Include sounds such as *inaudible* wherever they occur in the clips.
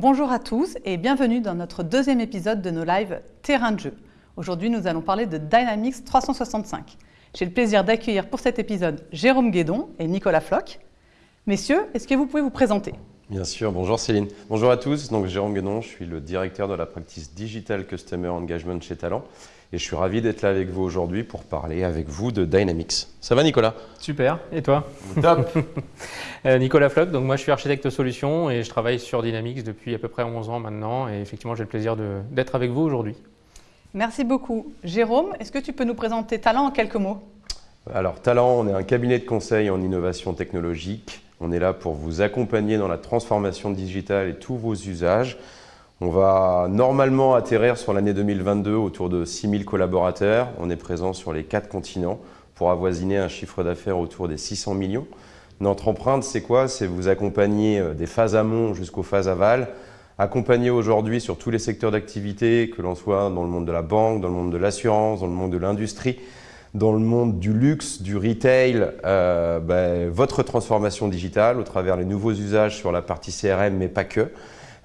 Bonjour à tous et bienvenue dans notre deuxième épisode de nos lives Terrain de jeu. Aujourd'hui, nous allons parler de Dynamics 365. J'ai le plaisir d'accueillir pour cet épisode Jérôme Guédon et Nicolas Floch. Messieurs, est-ce que vous pouvez vous présenter? Bien sûr, bonjour Céline. Bonjour à tous, donc Jérôme Guédon, je suis le directeur de la practice Digital Customer Engagement chez Talent et je suis ravi d'être là avec vous aujourd'hui pour parler avec vous de Dynamics. Ça va Nicolas? Super, et toi? Top *laughs* euh, Nicolas Floch, donc moi je suis architecte solution et je travaille sur Dynamics depuis à peu près 11 ans maintenant et effectivement j'ai le plaisir d'être avec vous aujourd'hui. Merci beaucoup. Jérôme, est-ce que tu peux nous présenter Talent en quelques mots? Alors Talent, on est un cabinet de conseil en innovation technologique. On est là pour vous accompagner dans la transformation digitale et tous vos usages. On va normalement atterrir sur l'année 2022 autour de 6000 collaborateurs. On est présent sur les quatre continents pour avoisiner un chiffre d'affaires autour des 600 millions. Notre empreinte, c'est quoi? C'est vous accompagner euh, des phases amont jusqu'aux phases aval, accompagner aujourd'hui sur tous les secteurs d'activité, que l'on soit dans le monde de la banque, dans le monde de l'assurance, dans le monde de l'industrie, dans le monde du luxe, du retail, euh, ben, votre transformation digitale au travers les nouveaux usages sur la partie CRM, mais pas que.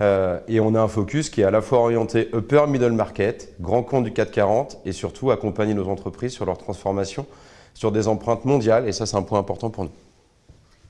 Euh, et on a un focus qui est à la fois orienté upper middle market, grand compte du 440 et surtout accompagner nos entreprises sur leur transformation sur des empreintes mondiales. Et ça, c'est un point important pour nous.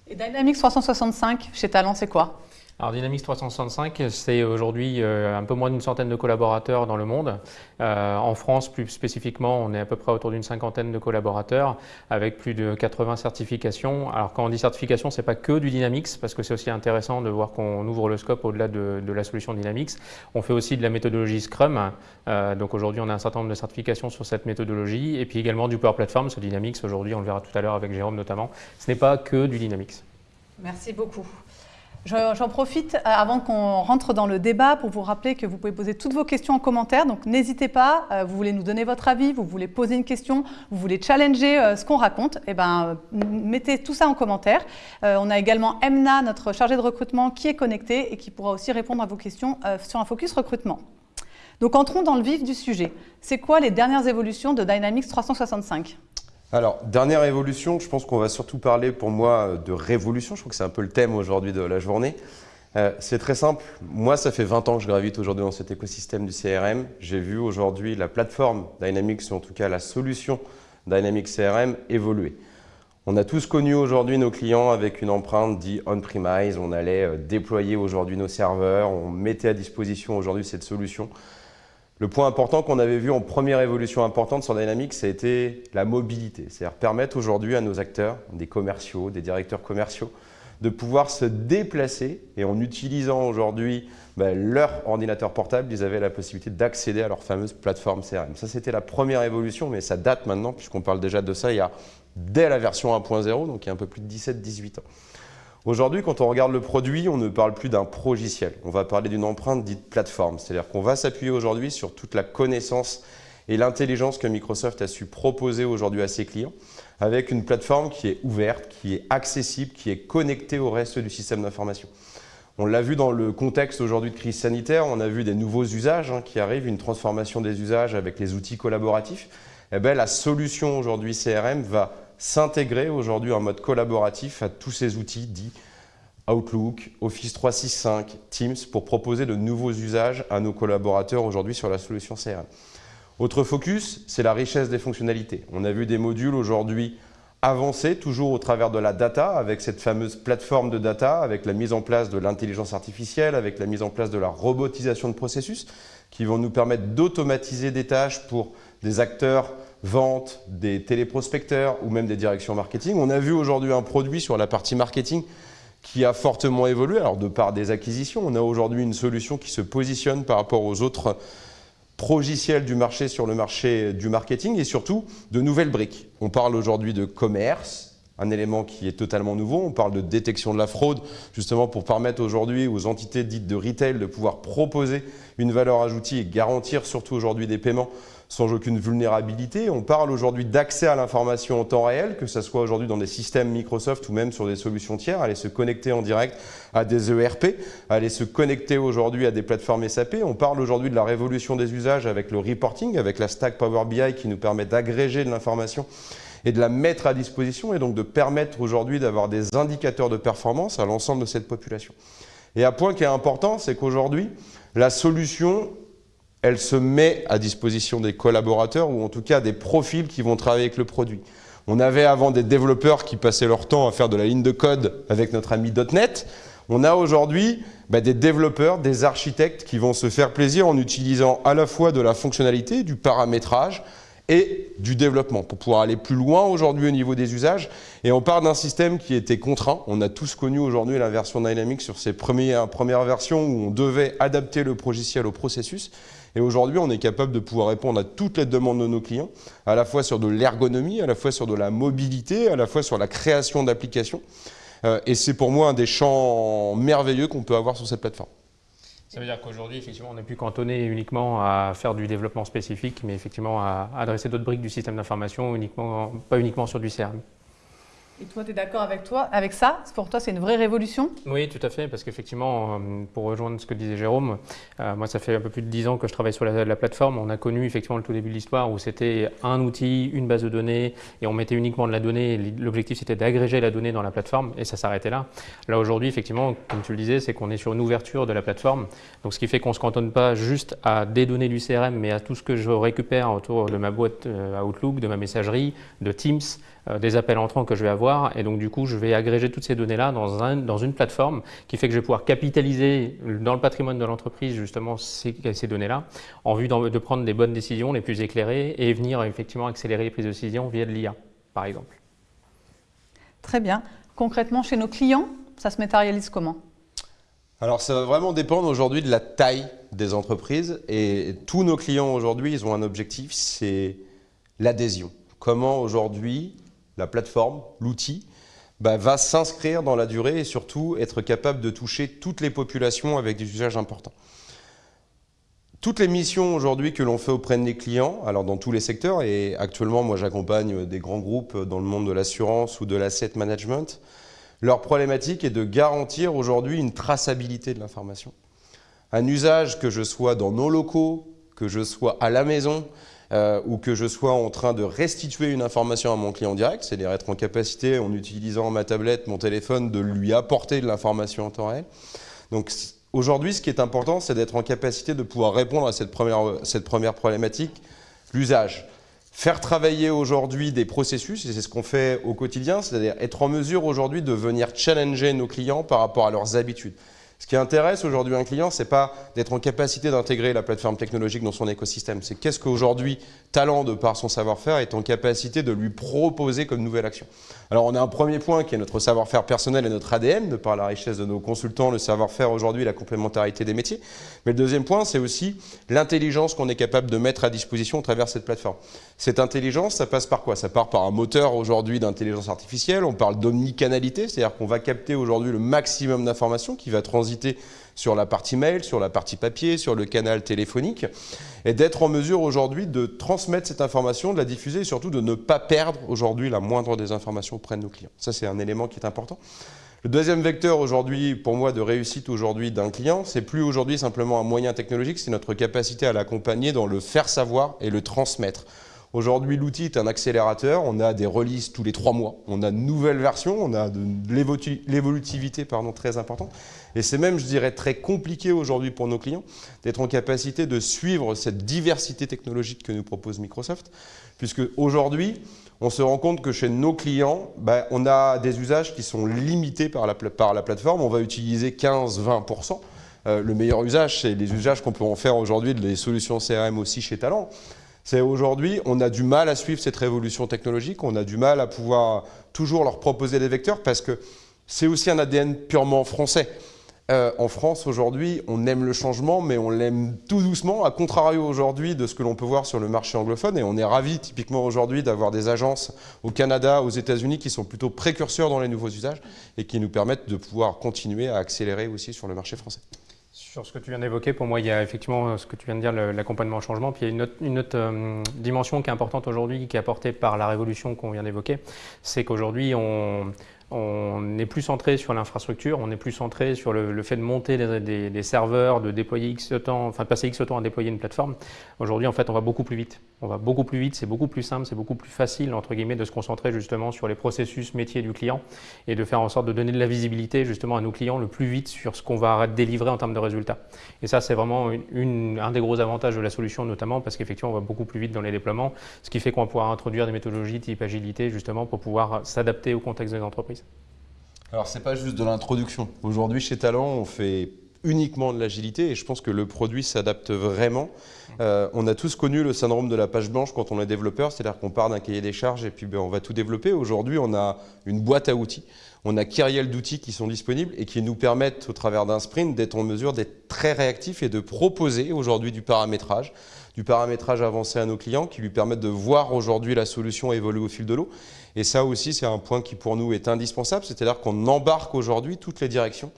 Et Dynamics 365 chez Talent, c'est quoi? Alors Dynamics 365, c'est aujourd'hui euh, un peu moins d'une centaine de collaborateurs dans le monde. Euh, en France, plus spécifiquement, on est à peu près autour d'une cinquantaine de collaborateurs avec plus de 80 certifications. Alors quand on dit certification, c'est pas que du Dynamics parce que c'est aussi intéressant de voir qu'on ouvre le scope au-delà de, la solution Dynamics. On fait aussi de la méthodologie Scrum. Euh, donc aujourd'hui, on a un certain nombre de certifications sur cette méthodologie et puis également du Power Platform, ce Dynamics. Aujourd'hui, on le verra tout à l'heure avec Jérôme notamment. Ce n'est pas que du Dynamics. Merci beaucoup. J'en profite euh, avant qu'on rentre dans le débat pour vous rappeler que vous pouvez poser toutes vos questions en commentaire. Donc n'hésitez pas, euh, vous voulez nous donner votre avis, vous voulez poser une question, vous voulez challenger euh, ce qu'on raconte, eh ben, mettez tout ça en commentaire. on a également Emna, notre chargée de recrutement, qui est connectée et qui pourra aussi répondre à vos questions sur un focus recrutement. Donc entrons dans le vif du sujet. C'est quoi les dernières évolutions de Dynamics 365 alors, dernière évolution, je pense qu'on va surtout parler pour moi de révolution. Je crois que c'est un peu le thème aujourd'hui de la journée. Euh, c'est très simple. Moi, ça fait 20 ans que je gravite aujourd'hui dans cet écosystème du CRM. J'ai vu aujourd'hui la plateforme Dynamics, ou en tout cas la solution Dynamics CRM, évoluer. On a tous connu aujourd'hui nos clients avec une empreinte dit on-premise. On allait euh, déployer aujourd'hui nos serveurs. On mettait à disposition aujourd'hui cette solution. Le point important qu'on avait vu en première évolution importante sur Dynamics, ça a la mobilité. C'est-à-dire permettre aujourd'hui à nos acteurs, des commerciaux, des directeurs commerciaux, de pouvoir se déplacer et en utilisant aujourd'hui ben, leur ordinateur portable, ils avaient la possibilité d'accéder à leur fameuse plateforme CRM. Ça, c'était la première évolution, mais ça date maintenant, puisqu'on parle déjà de ça il y a dès la version 1.0, donc il y a un peu plus de 17-18 ans. Aujourd'hui, quand on regarde le produit, on ne parle plus d'un progiciel. On va parler d'une empreinte dite plateforme. C'est-à-dire qu'on va s'appuyer aujourd'hui sur toute la connaissance et l'intelligence que Microsoft a su proposer aujourd'hui à ses clients avec une plateforme qui est ouverte, qui est accessible, qui est connectée au reste du système d'information. On l'a vu dans le contexte aujourd'hui de crise sanitaire, on a vu des nouveaux usages hein, qui arrivent, une transformation des usages avec les outils collaboratifs. Eh bien, la solution aujourd'hui CRM va s'intégrer aujourd'hui en mode collaboratif à tous ces outils dits Outlook, Office 365, Teams pour proposer de nouveaux usages à nos collaborateurs aujourd'hui sur la solution CRM. Autre focus, c'est la richesse des fonctionnalités. On a vu des modules aujourd'hui avancer toujours au travers de la data, avec cette fameuse plateforme de data, avec la mise en place de l'intelligence artificielle, avec la mise en place de la robotisation de processus, qui vont nous permettre d'automatiser des tâches pour des acteurs vente, des téléprospecteurs ou même des directions marketing. On a vu aujourd'hui un produit sur la partie marketing qui a fortement évolué. Alors de par des acquisitions, on a aujourd'hui une solution qui se positionne par rapport aux autres progiciels du marché sur le marché du marketing et surtout de nouvelles briques. On parle aujourd'hui de commerce, un élément qui est totalement nouveau. On parle de détection de la fraude, justement pour permettre aujourd'hui aux entités dites de retail de pouvoir proposer une valeur ajoutée et garantir surtout aujourd'hui des paiements sans aucune vulnérabilité. On parle aujourd'hui d'accès à l'information en temps réel, que ce soit aujourd'hui dans des systèmes Microsoft ou même sur des solutions tiers, aller se connecter en direct à des ERP, aller se connecter aujourd'hui à des plateformes SAP. On parle aujourd'hui de la révolution des usages avec le reporting, avec la stack Power BI qui nous permet d'agréger de l'information et de la mettre à disposition et donc de permettre aujourd'hui d'avoir des indicateurs de performance à l'ensemble de cette population. Et un point qui est important, c'est qu'aujourd'hui, la solution, elle se met à disposition des collaborateurs ou en tout cas des profils qui vont travailler avec le produit. On avait avant des développeurs qui passaient leur temps à faire de la ligne de code avec notre ami .NET. On a aujourd'hui bah, des développeurs, des architectes qui vont se faire plaisir en utilisant à la fois de la fonctionnalité, du paramétrage, et du développement pour pouvoir aller plus loin aujourd'hui au niveau des usages. Et on part d'un système qui était contraint. On a tous connu aujourd'hui la version Dynamics sur ses premières, premières versions où on devait adapter le logiciel au processus. Et aujourd'hui, on est capable de pouvoir répondre à toutes les demandes de nos clients, à la fois sur de l'ergonomie, à la fois sur de la mobilité, à la fois sur la création d'applications. Euh, et c'est pour moi un des champs merveilleux qu'on peut avoir sur cette plateforme. Ça veut dire qu'aujourd'hui, effectivement, on n'est plus cantonné uniquement à faire du développement spécifique, mais effectivement à adresser d'autres briques du système d'information, pas uniquement sur du CRM. Et toi, tu es d'accord avec avec ça? Pour toi, c'est une vraie révolution? Oui, tout à fait, parce qu'effectivement, euh, pour rejoindre ce que disait Jérôme, euh, moi, ça fait un peu plus de 10 ans que je travaille sur la, plateforme. On a connu effectivement le tout début de l'histoire où c'était un outil, une base de données, et on mettait uniquement de la donnée. L'objectif, c'était d'agréger la donnée dans la plateforme, et ça s'arrêtait là. Là, aujourd'hui, effectivement, comme tu le disais, c'est qu'on est sur une ouverture de la plateforme. Donc, ce qui fait qu'on ne se cantonne pas juste à des données du CRM, mais à tout ce que je récupère autour de ma boîte euh, Outlook, de ma messagerie, de Teams, des appels entrants que je vais avoir. Et donc, du coup, je vais agréger toutes ces données-là dans, un, dans une plateforme qui fait que je vais pouvoir capitaliser dans le patrimoine de l'entreprise justement ces, ces données-là en vue de prendre des bonnes décisions les plus éclairées et venir effectivement accélérer les prises de décision via de l'IA, par exemple. Très bien. Concrètement, chez nos clients, ça se matérialise comment? Alors ça va vraiment dépendre aujourd'hui de la taille des entreprises et tous nos clients aujourd'hui, ils ont un objectif, c'est l'adhésion. Comment aujourd'hui la plateforme, l'outil, bah, va s'inscrire dans la durée et surtout être capable de toucher toutes les populations avec des usages importants. Toutes les missions aujourd'hui que l'on fait auprès de nos clients, alors dans tous les secteurs, et actuellement moi j'accompagne des grands groupes dans le monde de l'assurance ou de l'asset management, leur problématique est de garantir aujourd'hui une traçabilité de l'information. Un usage que je sois dans nos locaux, que je sois à la maison, euh, ou que je sois en train de restituer une information à mon client direct, c'est-à-dire être en capacité, en utilisant ma tablette, mon téléphone, de lui apporter de l'information en temps réel. Donc aujourd'hui, ce qui est important, c'est d'être en capacité de pouvoir répondre à cette première, cette première problématique, l'usage. Faire travailler aujourd'hui des processus, et c'est ce qu'on fait au quotidien, c'est-à-dire être en mesure aujourd'hui de venir challenger nos clients par rapport à leurs habitudes. Ce qui intéresse aujourd'hui un client, ce n'est pas d'être en capacité d'intégrer la plateforme technologique dans son écosystème. C'est qu'est-ce qu'aujourd'hui, Talent, de par son savoir-faire, est en capacité de lui proposer comme nouvelle action. Alors on a un premier point qui est notre savoir-faire personnel et notre ADN, de par la richesse de nos consultants, le savoir-faire aujourd'hui, la complémentarité des métiers. Mais le deuxième point, c'est aussi l'intelligence qu'on est capable de mettre à disposition au travers cette plateforme. Cette intelligence, ça passe par quoi? Ça part par un moteur aujourd'hui d'intelligence artificielle, on parle d'omnicanalité, c'est-à-dire qu'on va capter aujourd'hui le maximum d'informations qui va transiter sur la partie mail, sur la partie papier, sur le canal téléphonique, et d'être en mesure aujourd'hui de transmettre cette information, de la diffuser et surtout de ne pas perdre aujourd'hui la moindre des informations auprès de nos clients. Ça, c'est un élément qui est important. Le deuxième vecteur aujourd'hui, pour moi, de réussite aujourd'hui d'un client, c'est plus aujourd'hui simplement un moyen technologique, c'est notre capacité à l'accompagner dans le faire savoir et le transmettre. Aujourd'hui, l'outil est un accélérateur. On a des releases tous les trois mois. On a de nouvelles versions. On a de l'évolutivité très importante. Et c'est même, je dirais, très compliqué aujourd'hui pour nos clients d'être en capacité de suivre cette diversité technologique que nous propose Microsoft. Puisque aujourd'hui, on se rend compte que chez nos clients, ben, on a des usages qui sont limités par la, plateforme. On va utiliser 15-20%. Euh, le meilleur usage, c'est les usages qu'on peut en faire aujourd'hui des solutions CRM aussi chez Talent. C'est aujourd'hui, on a du mal à suivre cette révolution technologique, on a du mal à pouvoir toujours leur proposer des vecteurs parce que c'est aussi un ADN purement français. Euh, en France, aujourd'hui, on aime le changement, mais on l'aime tout doucement, à contrario aujourd'hui de ce que l'on peut voir sur le marché anglophone. Et on est ravis, typiquement aujourd'hui, d'avoir des agences au Canada, aux États-Unis, qui sont plutôt précurseurs dans les nouveaux usages et qui nous permettent de pouvoir continuer à accélérer aussi sur le marché français. Sur ce que tu viens d'évoquer, pour moi, il y a effectivement euh, ce que tu viens de dire, l'accompagnement au changement. Puis il y a une autre, euh, dimension qui est importante aujourd'hui, qui est apportée par la révolution qu'on vient d'évoquer. C'est qu'aujourd'hui, on, on est plus centré sur l'infrastructure, on est plus centré sur le, fait de monter des, serveurs, de déployer X temps, enfin de passer X temps à déployer une plateforme. Aujourd'hui, en fait, on va beaucoup plus vite. On va beaucoup plus vite, c'est beaucoup plus simple, c'est beaucoup plus facile entre guillemets de se concentrer justement sur les processus métiers du client et de faire en sorte de donner de la visibilité justement à nos clients le plus vite sur ce qu'on va délivrer en termes de résultats. Et ça, c'est vraiment un des gros avantages de la solution, notamment parce qu'effectivement, on va beaucoup plus vite dans les déploiements, ce qui fait qu'on va pouvoir introduire des méthodologies type agilité justement pour pouvoir s'adapter au contexte des entreprises. Alors, ce n'est pas juste de l'introduction. Aujourd'hui, chez Talent, on fait uniquement de l'agilité et je pense que le produit s'adapte vraiment. Euh, on a tous connu le syndrome de la page blanche quand on est développeur, c'est-à-dire qu'on part d'un cahier des charges et puis ben, on va tout développer. Aujourd'hui, on a une boîte à outils, on a kyriel d'outils qui sont disponibles et qui nous permettent, au travers d'un sprint, d'être en mesure d'être très réactif et de proposer aujourd'hui du paramétrage, du paramétrage avancé à nos clients qui lui permettent de voir aujourd'hui la solution évoluer au fil de l'eau. Et ça aussi, c'est un point qui pour nous est indispensable, c'est-à-dire qu'on embarque aujourd'hui toutes les directions.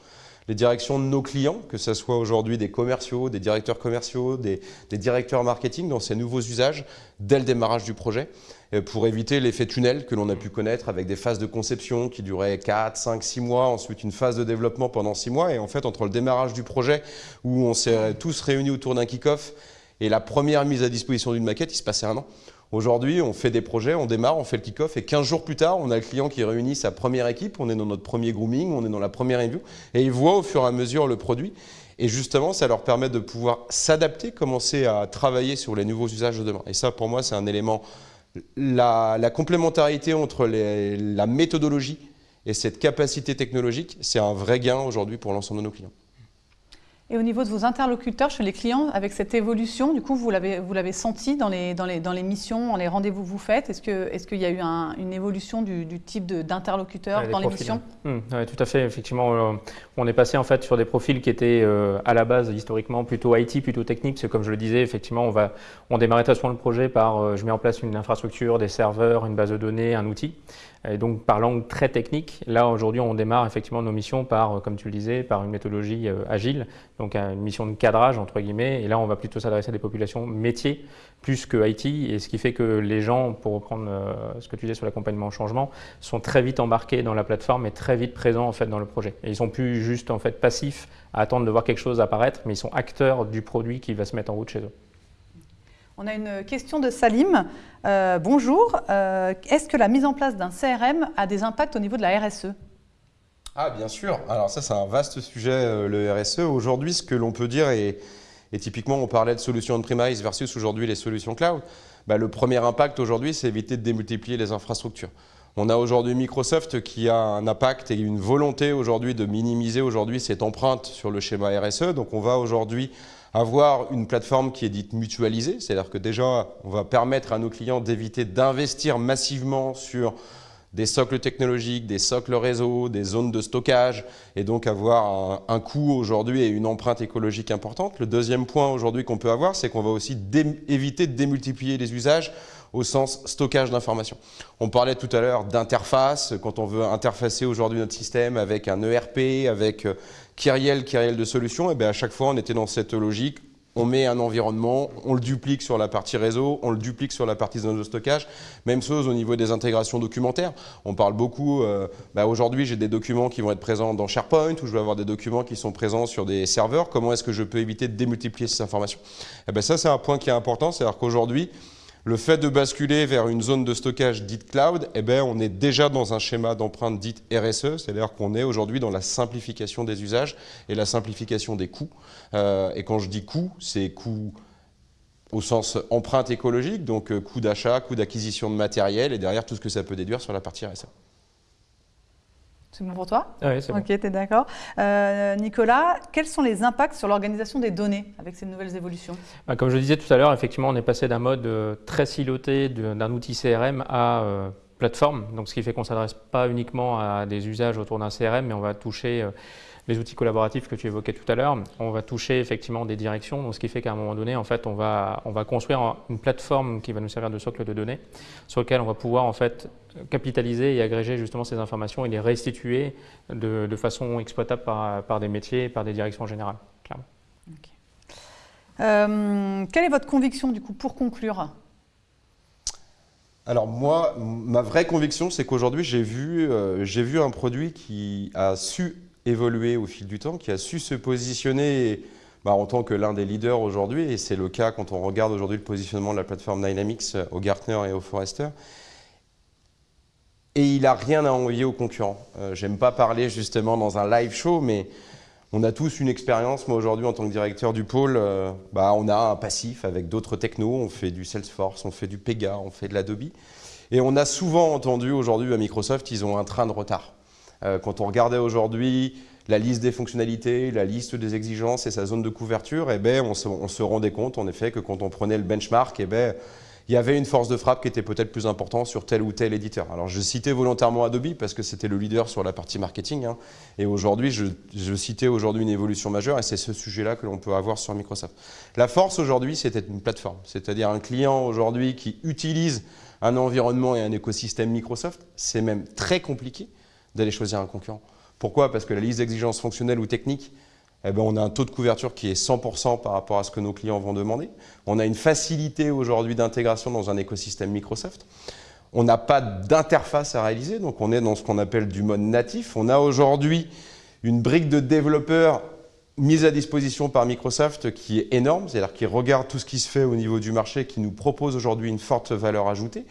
Les directions de nos clients, que ce soit aujourd'hui des commerciaux, des directeurs commerciaux, des, directeurs marketing dans ces nouveaux usages dès le démarrage du projet euh, pour éviter l'effet tunnel que l'on a pu connaître avec des phases de conception qui duraient 4, 5, 6 mois, ensuite une phase de développement pendant 6 mois. Et en fait entre le démarrage du projet où on s'est tous réunis autour d'un kick-off et la première mise à disposition d'une maquette, il se passait un an. Aujourd'hui, on fait des projets, on démarre, on fait le kick-off et 15 jours plus tard, on a le client qui réunit sa première équipe, on est dans notre premier grooming, on est dans la première review et il voit au fur et à mesure le produit. Et justement, ça leur permet de pouvoir s'adapter, commencer à travailler sur les nouveaux usages de demain. Et ça, pour moi, c'est un élément, la, complémentarité entre la méthodologie et cette capacité technologique, c'est un vrai gain aujourd'hui pour l'ensemble de nos clients. Et au niveau de vos interlocuteurs chez les clients, avec cette évolution, du coup, vous l'avez senti dans les, dans, les, dans les missions, dans les rendez-vous que vous faites? Est-ce qu'il est qu'il y a eu une évolution du, type d'interlocuteur dans les missions? Oui, tout à fait. Effectivement, euh, on est passé en fait sur des profils qui étaient euh, à la base historiquement plutôt IT, plutôt technique. C'est comme je le disais, effectivement, on, va, on démarrait très souvent le projet par euh, je mets en place une infrastructure, des serveurs, une base de données, un outil. Et donc par langue très technique, là aujourd'hui on démarre effectivement nos missions par, comme tu le disais, par une méthodologie agile, donc une mission de cadrage entre guillemets, et là on va plutôt s'adresser à des populations métiers plus que IT, et ce qui fait que les gens, pour reprendre euh, ce que tu disais sur l'accompagnement au changement, sont très vite embarqués dans la plateforme et très vite présents en fait dans le projet. Et ils sont plus juste en fait passifs à attendre de voir quelque chose apparaître, mais ils sont acteurs du produit qui va se mettre en route chez eux. On a une question de Salim. Euh, bonjour, euh, est-ce que la mise en place d'un CRM a des impacts au niveau de la RSE ah bien sûr, alors ça c'est un vaste sujet euh, le RSE. Aujourd'hui ce que l'on peut dire, et, typiquement on parlait de solutions on-premise versus aujourd'hui les solutions cloud, bah, le premier impact aujourd'hui c'est éviter de démultiplier les infrastructures. On a aujourd'hui Microsoft qui a un impact et une volonté aujourd'hui de minimiser aujourd'hui cette empreinte sur le schéma RSE. Donc on va aujourd'hui avoir une plateforme qui est dite mutualisée, c'est-à-dire que déjà on va permettre à nos clients d'éviter d'investir massivement sur des socles technologiques, des socles réseau, des zones de stockage, et donc avoir un, coût aujourd'hui et une empreinte écologique importante. Le deuxième point aujourd'hui qu'on peut avoir, c'est qu'on va aussi éviter de démultiplier les usages au sens stockage d'informations. On parlait tout à l'heure d'interface, quand on veut interfacer aujourd'hui notre système avec un ERP, avec euh, Kyriel, Kyriel de solutions, et bien à chaque fois on était dans cette logique, on met un environnement, on le duplique sur la partie réseau, on le duplique sur la partie zone de stockage. Même chose au niveau des intégrations documentaires. On parle beaucoup, euh, bah, aujourd'hui j'ai des documents qui vont être présents dans SharePoint ou je vais avoir des documents qui sont présents sur des serveurs. Comment est-ce que je peux éviter de démultiplier ces informations? Et eh ben Ça c'est un point qui est important, c'est-à-dire qu'aujourd'hui, le fait de basculer vers une zone de stockage dite cloud, eh ben, on est déjà dans un schéma d'empreinte dite RSE, c'est-à-dire qu'on est aujourd'hui dans la simplification des usages et la simplification des coûts. Euh, et quand je dis coûts, c'est coûts au sens empreinte écologique, donc euh, coût d'achat, coût d'acquisition de matériel et derrière tout ce que ça peut déduire sur la partie RSE. C'est bon pour toi Oui, c'est bon. Ok, tu es d'accord. Euh, Nicolas, quels sont les impacts sur l'organisation des données avec ces nouvelles évolutions? Bah, Comme je le disais tout à l'heure, effectivement, on est passé d'un mode euh, très siloté d'un outil CRM à euh, plateforme, donc ce qui fait qu'on ne s'adresse pas uniquement à des usages autour d'un CRM, mais on va toucher les outils collaboratifs que tu évoquais tout à l'heure, on va toucher effectivement des directions, donc ce qui fait qu'à un moment donné, en fait, on va, on va construire une plateforme qui va nous servir de socle de données, sur lequel on va pouvoir en fait capitaliser et agréger justement ces informations et les restituer de, façon exploitable par, par, des métiers et par des directions générales, clairement. Euh, quelle est votre conviction du coup pour conclure? Alors moi, ma vraie conviction, c'est qu'aujourd'hui, j'ai vu, euh, vu un produit qui a su évolué au fil du temps, qui a su se positionner bah, en tant que l'un des leaders aujourd'hui, et c'est le cas quand on regarde aujourd'hui le positionnement de la plateforme Dynamics au Gartner et au Forrester, et il n'a rien à envoyer aux concurrents. Euh, J'aime pas parler justement dans un live show, mais on a tous une expérience. Moi aujourd'hui en tant que directeur du pôle, euh, bah, on a un passif avec d'autres technos. On fait du Salesforce, on fait du Pega, on fait de l'Adobe. Et on a souvent entendu aujourd'hui à Microsoft, ils ont un train de retard. Euh, quand on regardait aujourd'hui la liste des fonctionnalités, la liste des exigences et sa zone de couverture, eh ben, on, se, on se rendait compte en effet que quand on prenait le benchmark, eh ben, il y avait une force de frappe qui était peut-être plus importante sur tel ou tel éditeur. Alors je citais volontairement Adobe parce que c'était le leader sur la partie marketing. Hein. et aujourd'hui, je, citais aujourd'hui une évolution majeure et c'est ce sujet-là que l'on peut avoir sur Microsoft. La force aujourd'hui, c'était une plateforme, c'est-à-dire un client aujourd'hui qui utilise un environnement et un écosystème Microsoft. C'est même très compliqué d'aller choisir un concurrent. Pourquoi? Parce que la liste d'exigences fonctionnelles ou techniques eh ben, on a un taux de couverture qui est 100% par rapport à ce que nos clients vont demander. On a une facilité aujourd'hui d'intégration dans un écosystème Microsoft. On n'a pas d'interface à réaliser, donc on est dans ce qu'on appelle du mode natif. On a aujourd'hui une brique de développeurs mise à disposition par Microsoft qui est énorme, c'est-à-dire qui regarde tout ce qui se fait au niveau du marché, qui nous propose aujourd'hui une forte valeur ajoutée.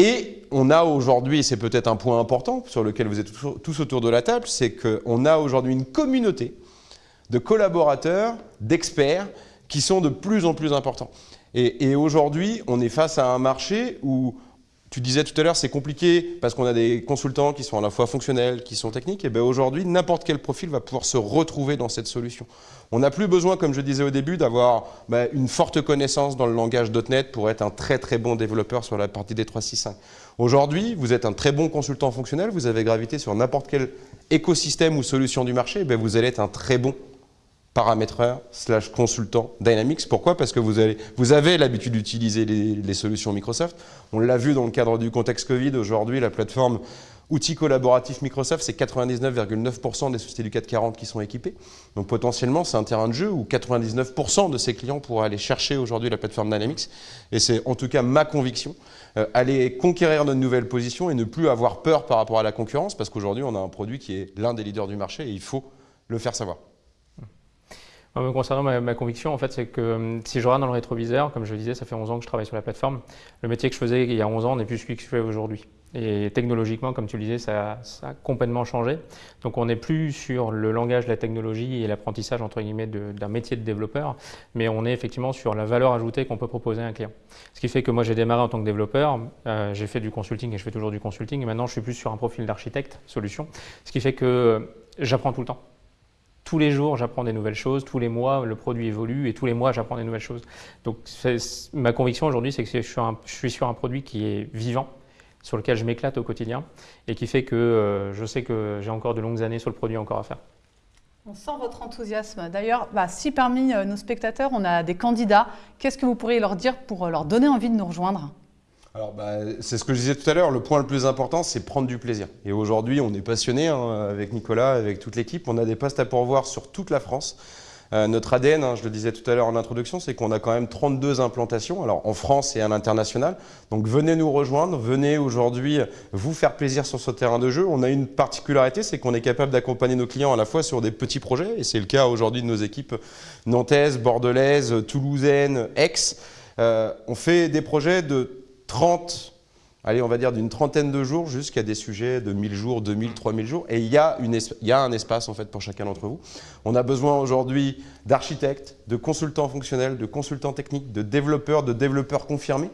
Et on a aujourd'hui, c'est peut-être un point important sur lequel vous êtes tous autour de la table, c'est qu'on a aujourd'hui une communauté de collaborateurs, d'experts, qui sont de plus en plus importants. Et, et aujourd'hui, on est face à un marché où tu disais tout à l'heure, c'est compliqué parce qu'on a des consultants qui sont à la fois fonctionnels, qui sont techniques. Et bien aujourd'hui, n'importe quel profil va pouvoir se retrouver dans cette solution. On n'a plus besoin, comme je disais au début, d'avoir ben, une forte connaissance dans le langage .NET pour être un très très bon développeur sur la partie des 365. Aujourd'hui, vous êtes un très bon consultant fonctionnel, vous avez gravité sur n'importe quel écosystème ou solution du marché, ben, vous allez être un très bon paramétreur slash consultant Dynamics. Pourquoi? Parce que vous avez, l'habitude d'utiliser les, solutions Microsoft. On l'a vu dans le cadre du contexte Covid. Aujourd'hui, la plateforme outils collaboratifs Microsoft, c'est 99,9% des sociétés du 440 qui sont équipées. Donc potentiellement, c'est un terrain de jeu où 99% de ces clients pourraient aller chercher aujourd'hui la plateforme Dynamics. Et c'est en tout cas ma conviction, euh, aller conquérir notre nouvelle position et ne plus avoir peur par rapport à la concurrence, parce qu'aujourd'hui, on a un produit qui est l'un des leaders du marché et il faut le faire savoir. Concernant ma, conviction, en fait, c'est que hum, si je regarde dans le rétroviseur, comme je le disais, ça fait 11 ans que je travaille sur la plateforme, le métier que je faisais il y a 11 ans n'est plus celui que je fais aujourd'hui. Et technologiquement, comme tu le disais, ça, a complètement changé. Donc on n'est plus sur le langage de la technologie et l'apprentissage entre guillemets d'un métier de développeur, mais on est effectivement sur la valeur ajoutée qu'on peut proposer à un client. Ce qui fait que moi j'ai démarré en tant que développeur, euh, j'ai fait du consulting et je fais toujours du consulting, et maintenant je suis plus sur un profil d'architecte solution, ce qui fait que j'apprends tout le temps tous les jours, j'apprends des nouvelles choses, tous les mois, le produit évolue et tous les mois, j'apprends des nouvelles choses. Donc, ma conviction aujourd'hui, c'est que je suis, sur un produit qui est vivant, sur lequel je m'éclate au quotidien et qui fait que euh, je sais que j'ai encore de longues années sur le produit encore à faire. On sent votre enthousiasme. D'ailleurs, bah, si parmi euh, nos spectateurs, on a des candidats, qu'est-ce que vous pourriez leur dire pour euh, leur donner envie de nous rejoindre? Alors, bah, c'est ce que je disais tout à l'heure, le point le plus important, c'est prendre du plaisir. Et aujourd'hui, on est passionné hein, avec Nicolas, avec toute l'équipe. On a des postes à pourvoir sur toute la France. Euh, notre ADN, hein, je le disais tout à l'heure en introduction, c'est qu'on a quand même 32 implantations, alors en France et à l'international. Donc venez nous rejoindre, venez aujourd'hui vous faire plaisir sur ce terrain de jeu. On a une particularité, c'est qu'on est capable d'accompagner nos clients à la fois sur des petits projets, et c'est le cas aujourd'hui de nos équipes nantaises, bordelaises, toulousaines, Aix. Euh, on fait des projets de 30, allez, on va dire d'une trentaine de jours jusqu'à des sujets de 1000 jours, 2000, 3000 jours. Et il y, a y a un espace en fait pour chacun d'entre vous. On a besoin aujourd'hui d'architectes, de consultants fonctionnels, de consultants techniques, de développeurs, de développeurs confirmés.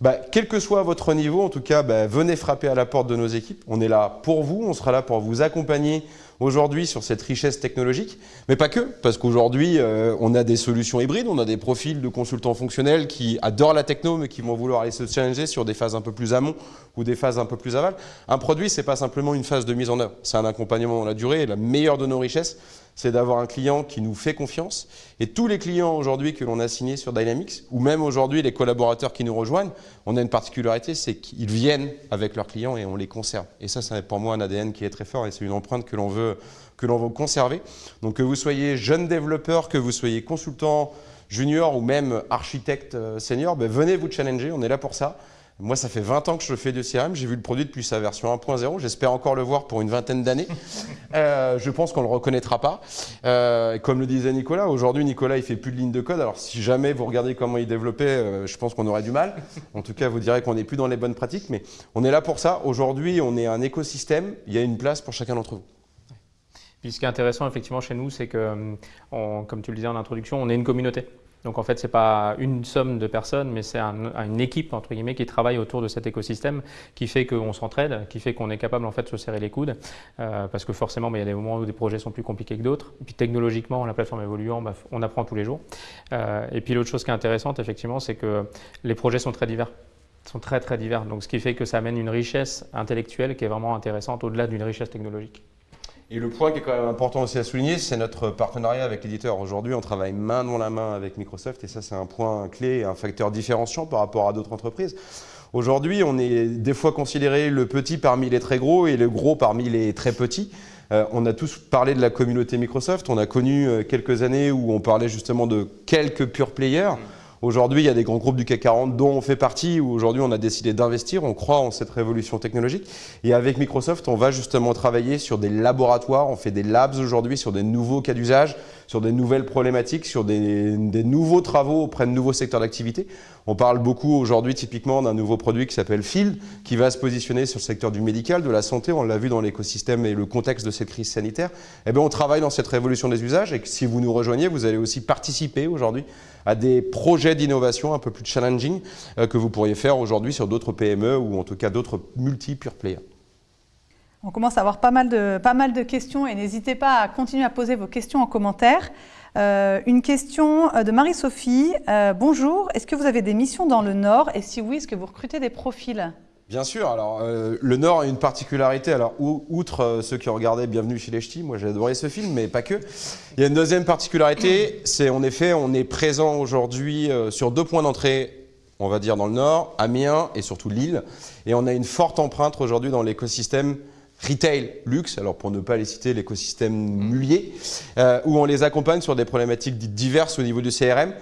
Bah, quel que soit votre niveau, en tout cas, bah, venez frapper à la porte de nos équipes. On est là pour vous, on sera là pour vous accompagner aujourd'hui sur cette richesse technologique, mais pas que, parce qu'aujourd'hui, euh, on a des solutions hybrides, on a des profils de consultants fonctionnels qui adorent la techno, mais qui vont vouloir aller se challenger sur des phases un peu plus amont ou des phases un peu plus aval. Un produit, c'est pas simplement une phase de mise en œuvre, c'est un accompagnement dans la durée, la meilleure de nos richesses, c'est d'avoir un client qui nous fait confiance. Et tous les clients aujourd'hui que l'on a signés sur Dynamics, ou même aujourd'hui les collaborateurs qui nous rejoignent, on a une particularité, c'est qu'ils viennent avec leurs clients et on les conserve. Et ça, c'est pour moi un ADN qui est très fort et c'est une empreinte que l'on veut, que l'on veut conserver. Donc que vous soyez jeune développeur, que vous soyez consultant junior ou même architecte euh, senior, ben venez vous challenger, on est là pour ça. Moi, ça fait 20 ans que je fais du CRM. J'ai vu le produit depuis sa version 1.0. J'espère encore le voir pour une vingtaine d'années. *laughs* Euh, je pense qu'on ne le reconnaîtra pas. Euh, comme le disait Nicolas, aujourd'hui, Nicolas, il fait plus de lignes de code. Alors, si jamais vous regardez comment il développait, euh, je pense qu'on aurait du mal. En tout cas, vous direz qu'on n'est plus dans les bonnes pratiques. Mais on est là pour ça. Aujourd'hui, on est un écosystème. Il y a une place pour chacun d'entre vous. Puis ce qui est intéressant effectivement chez nous, c'est que, comme tu le disais en introduction, on est une communauté. Donc en fait, ce n'est pas une somme de personnes, mais c'est une équipe entre guillemets qui travaille autour de cet écosystème, qui fait qu'on s'entraide, qui fait qu'on est capable en fait de se serrer les coudes, euh, parce que forcément, il y a des moments où des projets sont plus compliqués que d'autres. Puis technologiquement, la plateforme évoluant, bah, on apprend tous les jours. Euh, et puis l'autre chose qui est intéressante, effectivement, c'est que les projets sont très divers sont très très divers, donc ce qui fait que ça amène une richesse intellectuelle qui est vraiment intéressante au-delà d'une richesse technologique. Et le point qui est quand même important aussi à souligner, c'est notre partenariat avec l'éditeur. Aujourd'hui, on travaille main dans la main avec Microsoft et ça, c'est un point clé un facteur différenciant par rapport à d'autres entreprises. Aujourd'hui, on est des fois considéré le petit parmi les très gros et le gros parmi les très petits. Euh, on a tous parlé de la communauté Microsoft. On a connu euh, quelques années où on parlait justement de quelques pure players. Aujourd'hui, il y a des grands groupes du CAC 40 dont on fait partie, où aujourd'hui on a décidé d'investir, on croit en cette révolution technologique. Et avec Microsoft, on va justement travailler sur des laboratoires, on fait des labs aujourd'hui sur des nouveaux cas d'usage, sur des nouvelles problématiques, sur des, nouveaux travaux auprès de nouveaux secteurs d'activité. On parle beaucoup aujourd'hui typiquement d'un nouveau produit qui s'appelle Field, qui va se positionner sur le secteur du médical, de la santé, on l'a vu dans l'écosystème et le contexte de cette crise sanitaire. Eh bien, on travaille dans cette révolution des usages et si vous nous rejoignez, vous allez aussi participer aujourd'hui à des projets d'innovation un peu plus challenging euh, que vous pourriez faire aujourd'hui sur d'autres PME ou en tout cas d'autres multi-pure players. On commence à avoir pas mal de, pas mal de questions et n'hésitez pas à continuer à poser vos questions en commentaire. Euh, une question euh, de Marie-Sophie. Euh, bonjour, est-ce que vous avez des missions dans le Nord Et si oui, est-ce que vous recrutez des profils? Bien sûr, alors le Nord a une particularité, alors outre ceux qui ont regardé Bienvenue chez les Ch'tis, moi j'ai adoré ce film, mais pas que. Il y a une deuxième particularité, c'est en effet, on est présent aujourd'hui sur deux points d'entrée, on va dire dans le Nord, Amiens et surtout Lille, et on a une forte empreinte aujourd'hui dans l'écosystème retail, luxe, alors pour ne pas les citer, l'écosystème mulier, euh, où on les accompagne sur des problématiques diverses au niveau du CRM.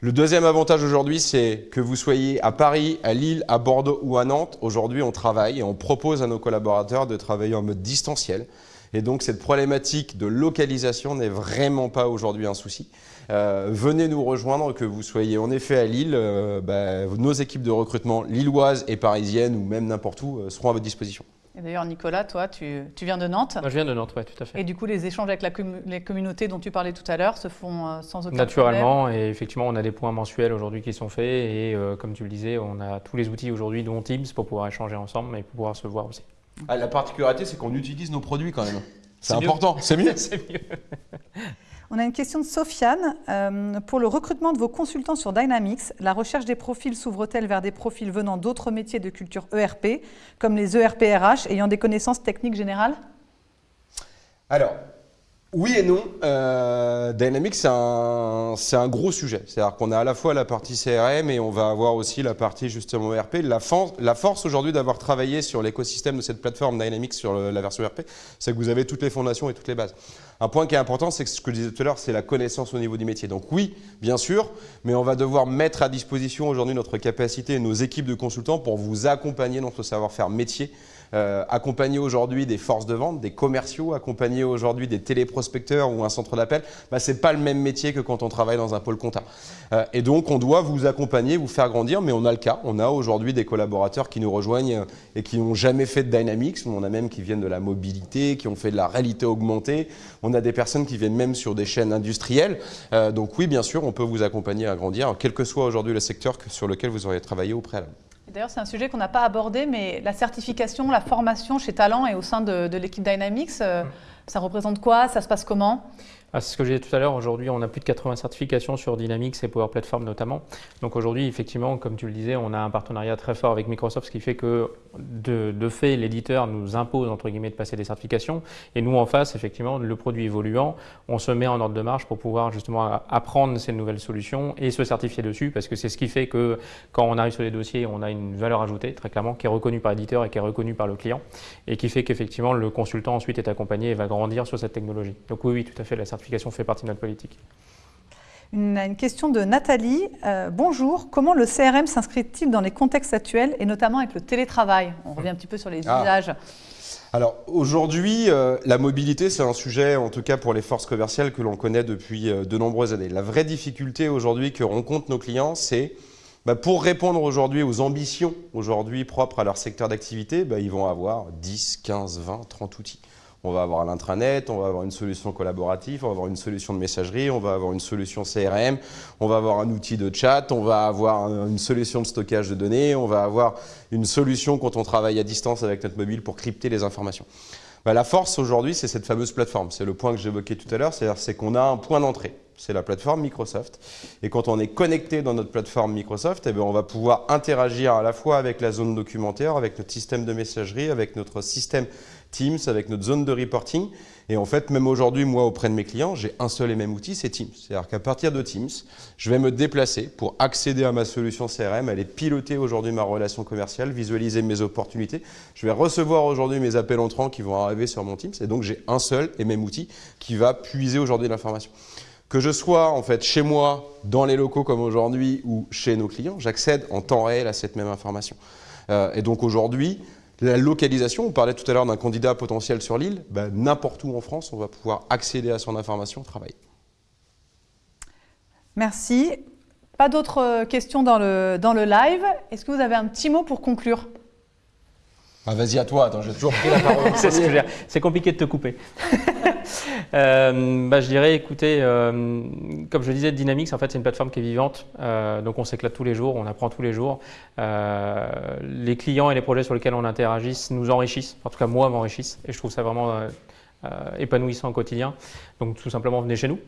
Le deuxième avantage aujourd'hui, c'est que vous soyez à Paris, à Lille, à Bordeaux ou à Nantes. Aujourd'hui, on travaille et on propose à nos collaborateurs de travailler en mode distanciel. Et donc, cette problématique de localisation n'est vraiment pas aujourd'hui un souci. Euh, venez nous rejoindre, que vous soyez en effet à Lille. Euh, bah, nos équipes de recrutement lilloises et parisiennes ou même n'importe où seront à votre disposition. Et d'ailleurs, Nicolas, toi, tu, viens de Nantes. Moi, je viens de Nantes, oui, tout à fait. Et du coup, les échanges avec la les communautés dont tu parlais tout à l'heure se font euh, sans aucun Naturellement, et effectivement, on a des points mensuels aujourd'hui qui sont faits. Et euh, comme tu le disais, on a tous les outils aujourd'hui, dont Teams, pour pouvoir échanger ensemble et pour pouvoir se voir aussi. Ah, la particularité, c'est qu'on utilise nos produits quand même. *laughs* C'est important, c'est mieux. *laughs* c'est mieux. *laughs* On a une question de Sofiane. Euh, pour le recrutement de vos consultants sur Dynamics, la recherche des profils s'ouvre-t-elle vers des profils venant d'autres métiers de culture ERP, comme les ERP RH, ayant des connaissances techniques générales? Alors, oui et non. Euh, Dynamics, c'est un, un, gros sujet. C'est-à-dire qu'on a à la fois la partie CRM et on va avoir aussi la partie justement ERP. La, force aujourd'hui d'avoir travaillé sur l'écosystème de cette plateforme Dynamics sur la version ERP, c'est que vous avez toutes les fondations et toutes les bases. Un point qui est important, c'est ce que je disais tout à l'heure, c'est la connaissance au niveau du métier. Donc oui, bien sûr, mais on va devoir mettre à disposition aujourd'hui notre capacité et nos équipes de consultants pour vous accompagner dans ce savoir-faire métier euh, accompagner aujourd'hui des forces de vente, des commerciaux, accompagner aujourd'hui des téléprospecteurs ou un centre d'appel, bah, ce n'est pas le même métier que quand on travaille dans un pôle compta. Euh, et donc, on doit vous accompagner, vous faire grandir, mais on a le cas. On a aujourd'hui des collaborateurs qui nous rejoignent et qui n'ont jamais fait de Dynamics. On a même qui viennent de la mobilité, qui ont fait de la réalité augmentée. On a des personnes qui viennent même sur des chaînes industrielles. Euh, donc oui, bien sûr, on peut vous accompagner à grandir, quel que soit aujourd'hui le secteur sur lequel vous auriez travaillé au préalable. D'ailleurs, c'est un sujet qu'on n'a pas abordé, mais la certification, la formation chez Talent et au sein de, de l'équipe Dynamics, euh, mm. ça représente quoi? Ça se passe comment? Ah, c'est ce que j'ai dit tout à l'heure, aujourd'hui on a plus de 80 certifications sur Dynamics et Power Platform notamment. Donc aujourd'hui effectivement, comme tu le disais, on a un partenariat très fort avec Microsoft, ce qui fait que de, fait l'éditeur nous impose entre guillemets de passer des certifications et nous en face effectivement le produit évoluant, on se met en ordre de marche pour pouvoir justement apprendre ces nouvelles solutions et se certifier dessus parce que c'est ce qui fait que quand on arrive sur les dossiers, on a une valeur ajoutée très clairement qui est reconnue par l'éditeur et qui est reconnue par le client et qui fait qu'effectivement le consultant ensuite est accompagné et va grandir sur cette technologie. Donc oui, oui, tout à fait, la certification fait partie de notre politique. Une, question de Nathalie. Euh, bonjour, comment le CRM s'inscrit-il dans les contextes actuels et notamment avec le télétravail? On revient un petit peu sur les ah. usages. Alors aujourd'hui, euh, la mobilité, c'est un sujet, en tout cas pour les forces commerciales, que l'on connaît depuis euh, de nombreuses années. La vraie difficulté aujourd'hui que rencontrent nos clients, c'est bah, pour répondre aujourd'hui aux ambitions aujourd'hui propres à leur secteur d'activité, bah, ils vont avoir 10, 15, 20, 30 outils. On va avoir l'intranet, on va avoir une solution collaborative, on va avoir une solution de messagerie, on va avoir une solution CRM, on va avoir un outil de chat, on va avoir une solution de stockage de données, on va avoir une solution quand on travaille à distance avec notre mobile pour crypter les informations. Bah, la force aujourd'hui, c'est cette fameuse plateforme. C'est le point que j'évoquais tout à l'heure, c'est qu'on a un point d'entrée. C'est la plateforme Microsoft. Et quand on est connecté dans notre plateforme Microsoft, eh bien, on va pouvoir interagir à la fois avec la zone documentaire, avec notre système de messagerie, avec notre système Teams, avec notre zone de reporting. Et en fait, même aujourd'hui, moi, auprès de mes clients, j'ai un seul et même outil, c'est Teams. C'est-à-dire qu'à partir de Teams, je vais me déplacer pour accéder à ma solution CRM, aller piloter aujourd'hui ma relation commerciale, visualiser mes opportunités. Je vais recevoir aujourd'hui mes appels entrants qui vont arriver sur mon Teams. Et donc, j'ai un seul et même outil qui va puiser aujourd'hui l'information. Que je sois en fait chez moi, dans les locaux comme aujourd'hui, ou chez nos clients, j'accède en temps réel à cette même information. Euh, et donc aujourd'hui, la localisation, on parlait tout à l'heure d'un candidat potentiel sur l'île, ben, n'importe où en France, on va pouvoir accéder à son information au travail. Merci. Pas d'autres questions dans le live. Est-ce que vous avez un petit mot pour conclure? Ah, Vas-y à toi, attends, j'ai toujours pris la parole. *laughs* C'est compliqué de te couper. *laughs* Euh, bah, je dirais, écoutez, euh, comme je disais, Dynamics, en fait, c'est une plateforme qui est vivante. Euh, donc, on s'éclate tous les jours, on apprend tous les jours. les clients et les projets sur lesquels on interagisse nous enrichissent. En tout cas, moi, m'enrichissent. Et je trouve ça vraiment épanouissant au quotidien. Donc, tout simplement, venez chez nous.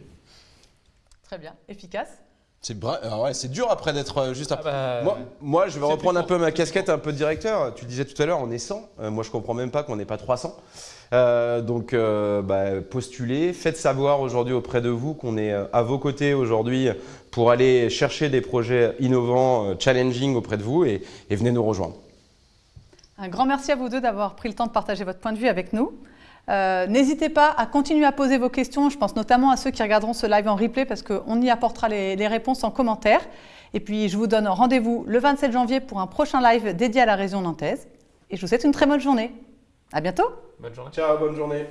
Très bien, efficace. C'est ouais, dur après d'être juste après. Ah bah, moi, je vais reprendre un peu ma casquette un peu de directeur. Tu disais tout à l'heure, on est 100. moi, je comprends même pas qu'on n'est pas 300. Euh, donc, euh, bah, postulez, faites savoir aujourd'hui auprès de vous qu'on est euh, à vos côtés aujourd'hui pour aller chercher des projets innovants, challenging auprès de vous et, venez nous rejoindre. Un grand merci à vous deux d'avoir pris le temps de partager votre point de vue avec nous. N'hésitez pas à continuer à poser vos questions. Je pense notamment à ceux qui regarderont ce live en replay parce qu'on y apportera les, les, réponses en commentaire. Et puis, je vous donne rendez-vous le 27 janvier pour un prochain live dédié à la région nantaise. Et je vous souhaite une très bonne journée. À bientôt Bonne journée. Ciao, bonne journée.